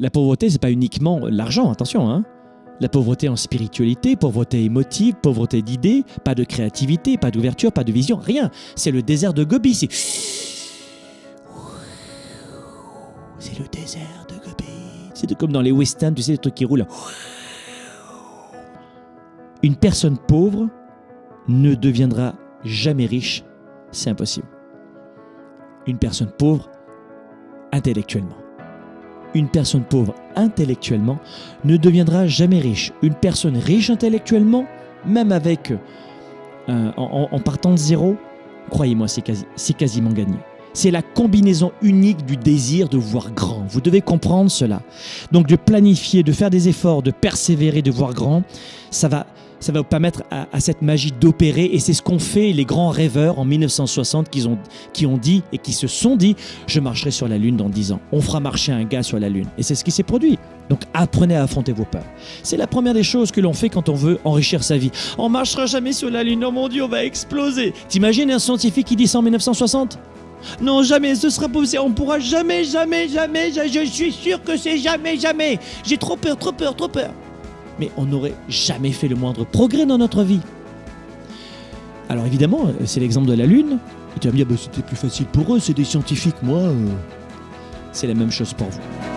la pauvreté, c'est pas uniquement l'argent, attention. Hein. La pauvreté en spiritualité, pauvreté émotive, pauvreté d'idées, pas de créativité, pas d'ouverture, pas de vision, rien. C'est le désert de Gobi. C'est le désert de Gobi. C'est comme dans les westerns, tu sais, les trucs qui roulent. Une personne pauvre ne deviendra jamais riche. C'est impossible. Une personne pauvre intellectuellement. Une personne pauvre intellectuellement ne deviendra jamais riche. Une personne riche intellectuellement, même avec euh, en, partant de zéro, croyez-moi, c'est quasi, quasiment gagné. C'est la combinaison unique du désir de voir grand. Vous devez comprendre cela. Donc de planifier, de faire des efforts, de persévérer, de voir grand, ça va, ça va vous permettre à, cette magie d'opérer. Et c'est ce qu'ont fait les grands rêveurs en 1960 qui ont, qui ont dit et qui se sont dit Je marcherai sur la Lune dans 10 ans. On fera marcher un gars sur la Lune. Et c'est ce qui s'est produit. Donc apprenez à affronter vos peurs. C'est la première des choses que l'on fait quand on veut enrichir sa vie. On marchera jamais sur la Lune. Oh mon Dieu, on va exploser. T'imagines un scientifique qui dit ça en 1960 non, jamais, ce sera possible. On pourra jamais, jamais, jamais. Je, suis sûr que c'est jamais, jamais. J'ai trop peur, trop peur, trop peur mais on n'aurait jamais fait le moindre progrès dans notre vie. Alors évidemment, c'est l'exemple de la Lune. Et tu vas me dire, bah, c'était plus facile pour eux, c'est des scientifiques, moi. Euh. C'est la même chose pour vous.